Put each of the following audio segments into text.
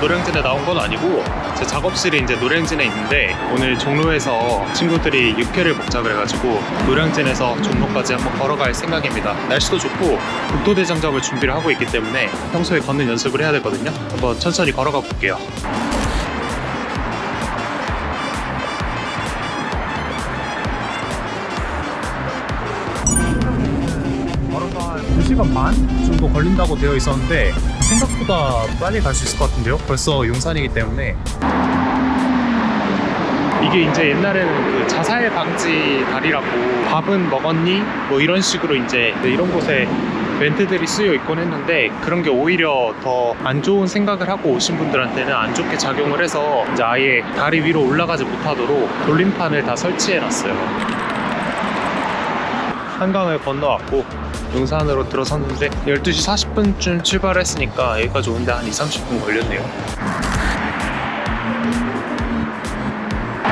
노량진에 나온 건 아니고 제 작업실이 이제 노량진에 있는데 오늘 종로에서 친구들이 육회를 먹자 그래가지고 노량진에서 종로까지 한번 걸어갈 생각입니다. 날씨도 좋고 국도대장정을 준비를 하고 있기 때문에 평소에 걷는 연습을 해야 되거든요. 한번 천천히 걸어가 볼게요. 걸어가 2시간 반 정도 걸린다고 되어 있었는데 생각보다 빨리 갈 수 있을 것 같은데요? 벌써 용산이기 때문에 이게 이제 옛날에는 그 자살 방지 다리라고 밥은 먹었니? 뭐 이런 식으로 이제 이런 곳에 멘트들이 쓰여 있곤 했는데 그런 게 오히려 더 안 좋은 생각을 하고 오신 분들한테는 안 좋게 작용을 해서 이제 아예 다리 위로 올라가지 못하도록 돌림판을 다 설치해 놨어요. 한강을 건너왔고 용산으로 들어섰는데 12시 40분쯤 출발했으니까 여기까지 오는데 한 2, 30분 걸렸네요.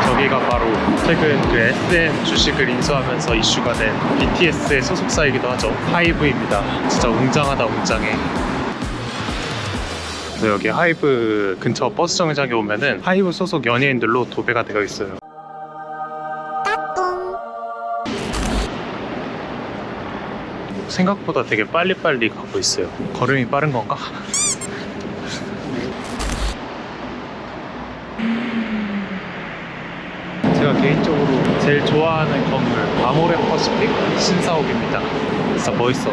저기가 바로 최근 그 SM 주식을 인수하면서 이슈가 된 BTS의 소속사이기도 하죠. 하이브입니다. 진짜 웅장하다 웅장해. 그래서 여기 하이브 근처 버스 정류장에 오면은 하이브 소속 연예인들로 도배가 되어 있어요 생각보다 되게 빨리빨리 가고 있어요. 걸음이 빠른 건가? 제가 개인적으로 제일 좋아하는 건물 아모레 퍼시픽 신사옥입니다. 진짜 멋있어.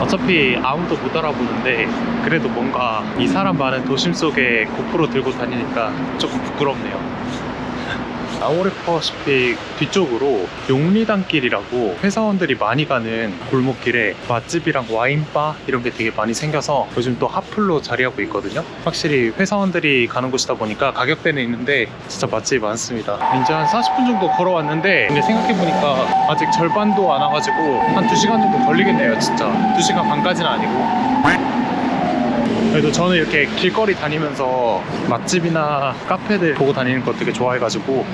어차피 아무도 못 알아보는데 그래도 뭔가 이 사람 많은 도심 속에 고프로 들고 다니니까 조금 부끄럽네요. 아모레 퍼시픽 뒤쪽으로 용리단길이라고 회사원들이 많이 가는 골목길에 맛집이랑 와인바 이런 게 되게 많이 생겨서 요즘 또 핫플로 자리하고 있거든요. 확실히 회사원들이 가는 곳이다 보니까 가격대는 있는데 진짜 맛집이 많습니다. 이제 한 40분 정도 걸어왔는데 근데 생각해보니까 아직 절반도 안 와가지고 한 2시간 정도 걸리겠네요 진짜. 2시간 반까지는 아니고 그래도 저는 이렇게 길거리 다니면서 맛집이나 카페들 보고 다니는 거 되게 좋아해가지고.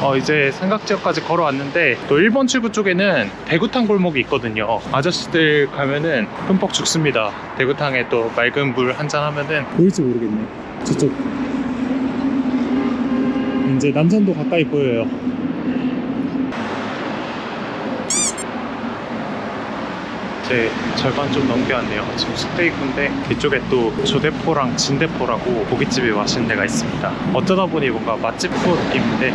어, 이제 삼각지역까지 걸어왔는데 또 1번 출구 쪽에는 대구탕 골목이 있거든요. 아저씨들 가면은 흠뻑 죽습니다. 대구탕에 또 맑은 물 한잔 하면은. 보일지 모르겠네. 저쪽. 이제 남산도 가까이 보여요 이제 절반 좀 넘겨왔네요. 지금 숙대입구인데 이쪽에 또 조대포랑 진대포라고 고깃집이 맛있는 데가 있습니다. 어쩌다 보니 뭔가 맛집 느낌인데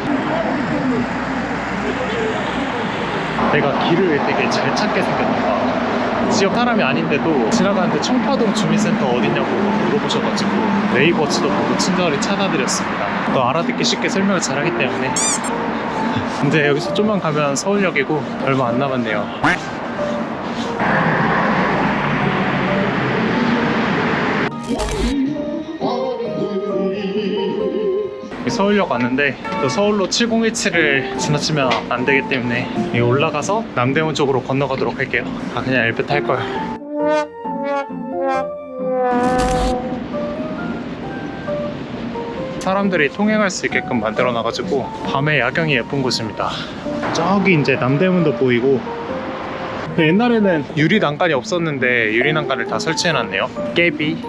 내가 길을 되게 잘 찾게 생겼나 지역 사람이 아닌데도 지나가는데 청파동 주민센터 어디냐고 물어보셔가지고 네이버치도 보고 친절히 찾아드렸습니다. 또 알아듣기 쉽게 설명을 잘하기 때문에 근데 여기서 좀만 가면 서울역이고 얼마 안 남았네요. 서울역 왔는데 또 서울로 7017을 지나치면 안 되기 때문에 올라가서 남대문 쪽으로 건너가도록 할게요. 아 그냥 엘베 탈걸 사람들이 통행할 수 있게끔 만들어 놔가지고 밤에 야경이 예쁜 곳입니다. 저기 이제 남대문도 보이고. 옛날에는 유리 난간이 없었는데 유리 난간을 다 설치해 놨네요. 깨비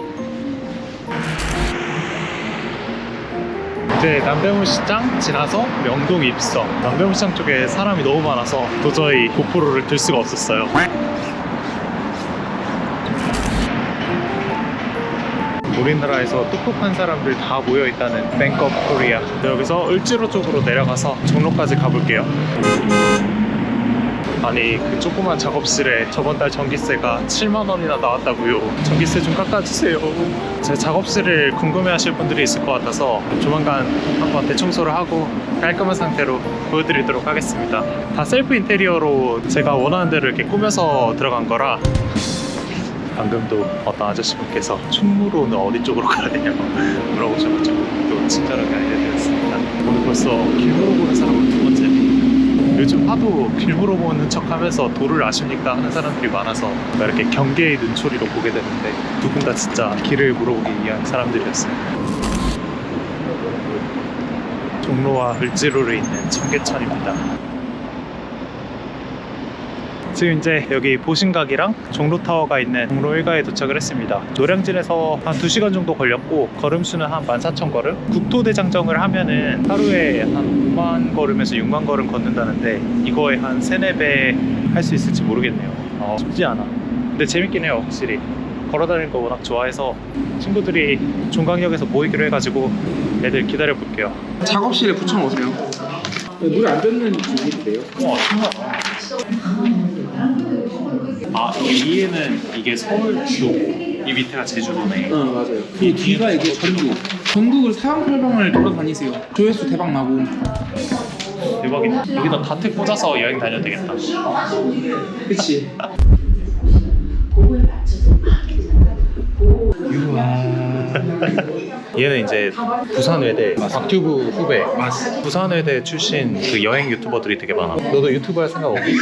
이제 남대문 시장 지나서 명동 입성 남대문 시장 쪽에 사람이 너무 많아서 도저히 고프로를 들 수가 없었어요. 우리나라에서 똑똑한 사람들 다 모여있다는 of Korea 여기서 을지로 쪽으로 내려가서 종로까지 가볼게요 아니 그 조그만 작업실에 저번 달 전기세가 7만 원이나 나왔다고요. 전기세 좀 깎아주세요. 제 작업실을 궁금해하실 분들이 있을 것 같아서 조만간 한번 대청소를 하고 깔끔한 상태로 보여드리도록 하겠습니다. 다 셀프 인테리어로 제가 원하는 대로 이렇게 꾸며서 들어간 거라 방금도 어떤 아저씨분께서 충무로는 어디 쪽으로 가야 되냐고 물어보셔가지고 또 친절하게 알려드렸습니다. 오늘 벌써 길 물어보는 사람은 두 번째네 요즘 하도 길 물어보는 척 하면서 도를 아십니까 하는 사람들이 많아서 이렇게 경계의 눈초리로 보게 되는데 다 진짜 길을 물어보기 위한 사람들이었어요. 종로와 을지로를 잇는 청계천입니다 지금 이제 여기 보신각이랑 종로타워가 있는 종로 1가에 도착을 했습니다. 노량진에서 한 2시간 정도 걸렸고 걸음수는 한 14,000걸음? 국토대장정을 하면은 하루에 한 5만 걸음에서 6만 걸음 걷는다는데 이거에 한 3, 4배 할 수 있을지 모르겠네요. 어, 쉽지 않아. 근데 재밌긴 해요, 확실히. 걸어다니는 거 워낙 좋아해서 친구들이 종강역에서 모이기로 해가지고 애들 기다려 볼게요. 작업실에 붙여놓으세요. 물에 안 젖는 기분인데요. 와, 신기하다. 아, 위에는 이게 서울 쪽, 이 밑에가 제주도네. 어 맞아요. 이 뒤가 이게 전국. 전국을 사방팔방을 돌아다니세요. 조회수 대박 나고. 대박이다. 여기다 다트 꽂아서 여행 다녀도 되겠다. 그치. 얘는 이제 부산외대 박튜브 후배. 부산외대 출신 그 여행 유튜버들이 되게 많아. 너도 유튜브 할 생각 없니?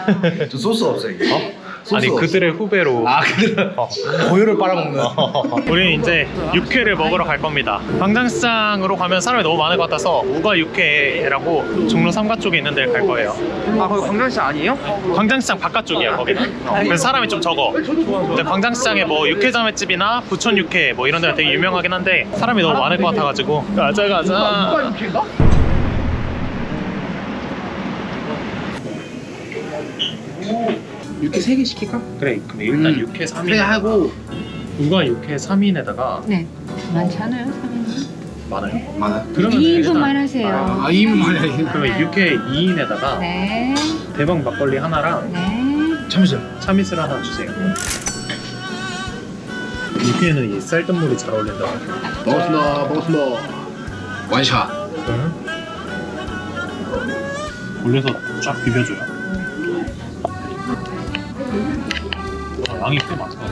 저 소스 없어요. 이게. 어? 아니 그들의 후배로. 아, 그들 어. 고유를 빨아먹는. 우리는 이제 육회를 먹으러 갈 겁니다. 광장시장으로 가면 사람이 너무 많을 것 같아서 우가 육회라고 종로 3가 쪽에 있는 데를 갈 거예요. 아 거기 광장시 아니에요? 광장시장 바깥쪽이야 거기는. 어, 그래서 사람이 좀 적어. 근데 광장시장에 뭐 육회자매집이나 부천 육회 뭐 이런 데가 되게 유명하긴 한데 사람이 너무 많을 것 같아가지고 가자 가자. 육회인가? 육회 3개 시킬까? 그래 그럼 일단 음. 육회 3인. 그래 하고 우가 육회 3인에다가 네. 많잖아요, 사장님. 많아요. 많아. 그러면 2인분만 하세요. 아 2인분만 그러면 육회 2인에다가 네. 대박 막걸리 하나랑 네. 참이슬 참이슬 하나 주세요. 육회는 이 쌀뜨물이 잘 어울린다. 먹었습니다. 먹었습니다. 원샷. 올려서 쫙 비벼줘요. 와, 양이 꽤 많다.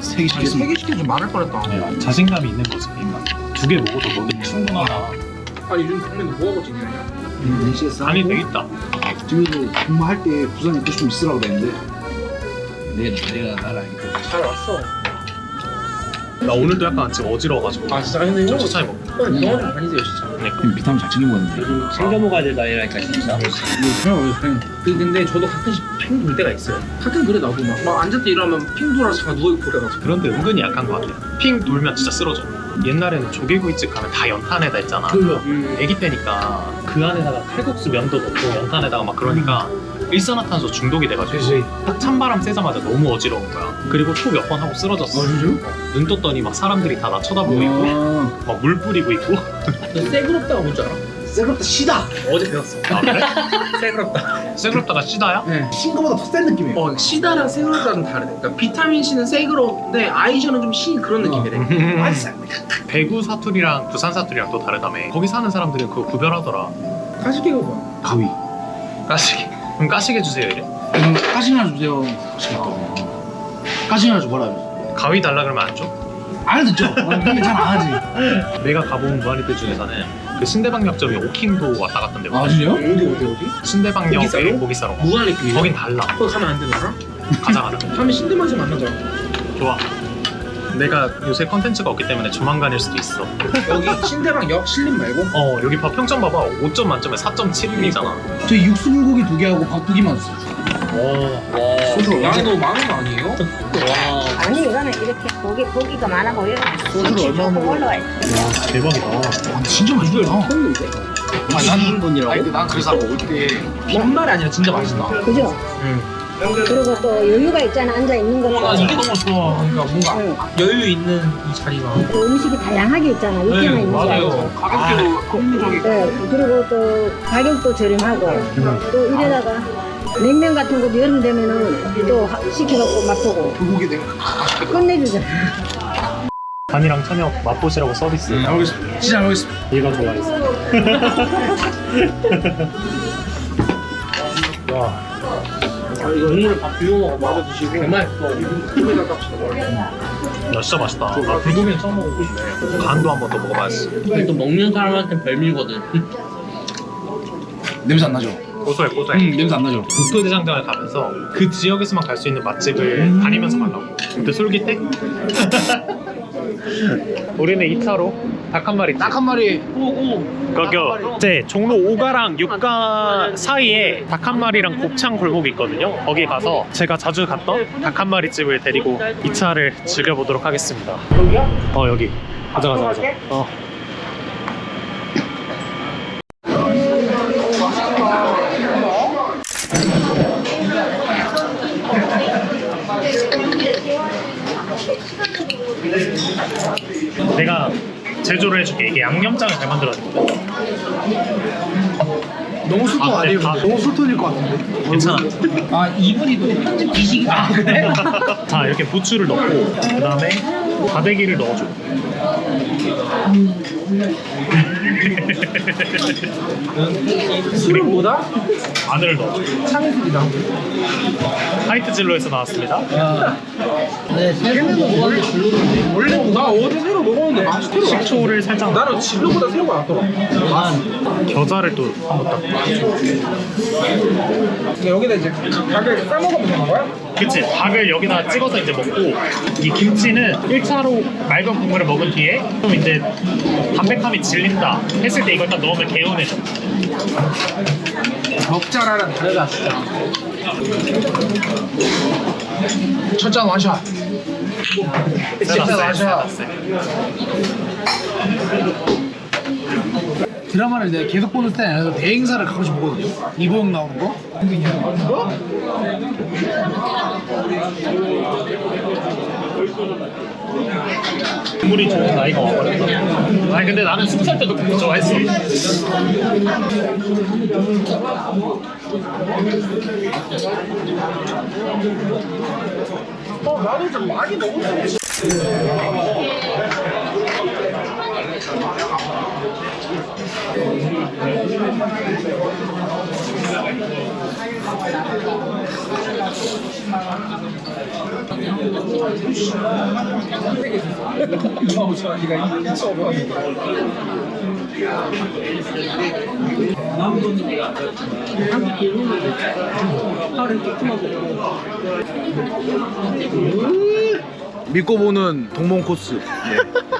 세개 시켰습니다. 3개 시키면 좀 많을 뻔했다 네, 자신감이 있는 거지. 그러니까 두개 먹어도 너는 충분하다. 아니 요즘 동네는 뭐하고 지내냐 음, NCS 간이 되겠다. 지금 근무할 때 부산 입고 좀 있으라고 그랬는데 내가 내가 나를 알기 때문에 잘 왔어 나 오늘도 약간 지금 어지러워가지고. 아 진짜 근데 좀 천천히 먹. 좀 다니세요 진짜 음, 비타민 잘 챙겨 먹는데. 챙겨 먹어야 될 나이라니까 진짜. 그 근데 저도 가끔씩 핑 돌 때가 있어요. 가끔 그래 나도 막, 막때 일어나면 핑 돌아서 잠깐 누워있고 그래가지고. 그런데 은근히 약한 것 같아. 핑 돌면 진짜 쓰러져. 옛날에는 조개구이집 가면 다 연탄에다 했잖아. 음. 애기 때니까. 그 안에다가 칼국수 면도 넣고 연탄에다가 막 그러니까 일산화탄소 중독이 돼가지고 딱 찬바람 쐬자마자 너무 어지러운 거야. 그리고 초 몇 번 하고 쓰러졌어. 아? 어, 눈 떴더니 막 사람들이 다 나 쳐다보고 있고 아, 막물 뿌리고 있고 너 쎄그럽다가 뭔지 알아? 쎄그럽다 시다. 어제 배웠어 아 그래? 쎄그럽다 쎄그럽다가 시다야? 네. 신 거보다 더 센 느낌이에요. 어 시다랑 쎄그럽다는 다르대 그러니까 비타민 C는 쎄그럽는데 아이샤는 좀 신 그런 느낌이래 음. 배구 사투리랑 부산 사투리랑 또 다르다며 거기 사는 사람들은 그거 구별하더라 가식이가 뭐야? 가위. 까시게 그럼 까시게 주세요 이래 음, 까시 하나 주세요. 맛있겠다. 까시 하나 줘봐라. 가위 달라 그러면 안 줘? 안 듣죠? 근데 잘안 하지. 내가 가본 무한리필 중에서는 그 신대방역점이 오킹도 왔다 갔던데 아 진짜요? 어디 어디 어디? 신대방역에? 고기싸러 가. 무한리필이야? 거긴 달라 거기 가면 안 되나? 가자 가자 다음에 신대만에서 만나자 좋아 내가 요새 컨텐츠가 없기 때문에 조만간일 수도 있어 여기 신대방 역 신림 말고? 어 여기 봐 평점 봐봐 5점 만점에 4.7이잖아 저 육수 불고기 두 개하고 밥 두 개만 주세요. 오 소주 양이 너무 많은 거 아니에요? 아니, 이거는 이렇게 고기, 고기가 많아 보여. 소주를 얼마나 조금 먹어요? 올라와. 와 대박이다 아, 진짜 맛있다. 아니 나는 건이라고? 아니 난 그래서 올때 정말 아니라 진짜 맛있다 그죠? 응. 그리고 또 여유가 있잖아, 앉아 있는. 어, 나 이게 너무 좋아 그러니까 뭔가 응. 여유 있는 이 자리가 또 음식이 다양하게 있잖아, 육회만 네, 있는 게 아니고. 맞아요 가격대도 합리적이고 네, 그리고 또 가격도 저렴하고 또 이래다가 냉면 같은 것도 여름 되면은 또 하- 시켜갖고 맛보고 불고기 내가 끝내주잖아. 간이랑 천엽 맛보시라고 서비스 잘 먹겠습니다. 진짜 잘 먹겠습니다. 얘가 좋아했어 와 아, 이거 국물에 밥 비벼 먹어 마저 드시고 개맛있어 국물에다 깝시다 야, 진짜 맛있다. 나 불고기는 처음 먹어보고 싶네. 간도 한 번 더 먹어봐야지. 또 먹는 사람한테 별미거든 냄새 안 나죠? 고소해, 고소해. 음 냄새 안 나죠? 국토대장정을 가면서 그 지역에서만 갈 수 있는 맛집을 다니면서 가려고. 근데 솔깃해? 우리는 2차로 닭 한 마리 딱 한 마리 거기 이제 종로 5가랑 6가 사이에 닭 한 마리랑 곱창 골목이 있거든요. 거기 가서 제가 자주 갔던 닭 한 마리 집을 데리고 2차를 즐겨보도록 하겠습니다. 여기야? 어 여기. 가자 가자 가자. 어. 내가 제조를 해줄게. 이게 양념장을 잘 만들어야거든. 너무 술톤 아, 아니에요? 네, 아. 너무 술톤일 것 같은데 괜찮아. 아 이분이 또 편집 기식이 아 그래? 자 이렇게 부추를 넣고 그 다음에 다대기를 넣어줘. 술보다? 마늘을 넣어줘. 참이슬이다. 화이트 진로에서 나왔습니다. 네 새로운 뭐가 별로던데. 원래 나 어제 새로 먹었는데 맛있더라 식초를 살짝 나는 진로보다 새로가 낫더라. 겨자를 또 한번 딱. 근데 여기다 이제 닭을 싸먹으면 되는 거야? 그치. 닭을 여기다 찍어서 이제 먹고 이 김치는 1차로 맑은 국물을 먹은 뒤에 좀 이제 담백함이 질린다 했을 때 이걸 딱 넣으면 개운해져. 먹자라랑 다르다 진짜 첫잔 맞아. 세다, 세. 드라마를 내가 계속 보는 스타일 아니라서 대행사를 가끔씩 보거든요 이보영 나오는 거이 거? 국물이 좋은 나이가 와버렸다. 아니 근데 나는 스무 살 때도 국물 좋아했어. 어 나도 좀 많이 먹었어 믿고 보는 동몽 코스.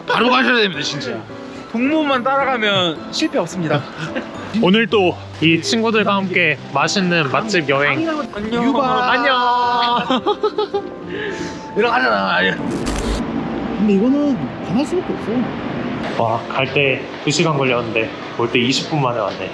바로 가셔야 됩니다 진짜 동무만 따라가면 실패 없습니다 오늘 또 이 친구들과 함께 맛있는 맛집 여행 안녕 유바. 안녕. 들어가잖아 근데 이거는 안할 수밖에 없어 와갈 때 2시간 걸렸는데 올 때 20분 만에 왔네.